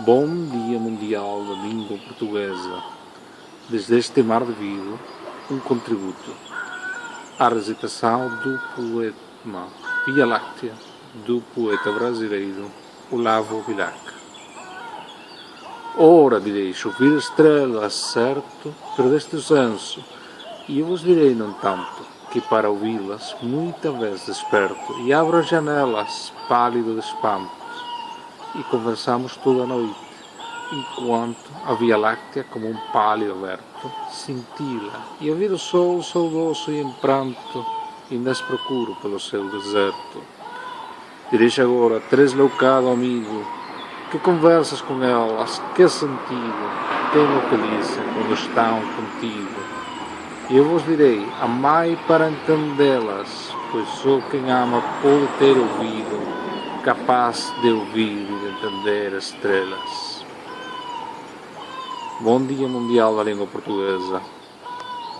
Bom Dia Mundial da Língua Portuguesa. Desde este mar de vidro, um contributo à recitação do poema Via Láctea do poeta brasileiro Olavo Bilac. Ora direi chover estrelas, certo, perdeste o senso, e eu vos direi, não tanto, que para ouvi-las muita vez desperto e abro as janelas, pálido de espanto, e conversamos toda a noite, enquanto a Via Láctea, como um palio aberto, cintila, e ver o sol saudoso e em pranto, ainda as procuro pelo céu deserto. Dirige agora, tresloucado amigo, que conversas com elas, que sentido tem o que dizem quando estão contigo. E eu vos direi, amai para entendê-las, pois só quem ama pode ter ouvido capaz de ouvir e de entender as estrelas. Bom Dia Mundial da Língua Portuguesa.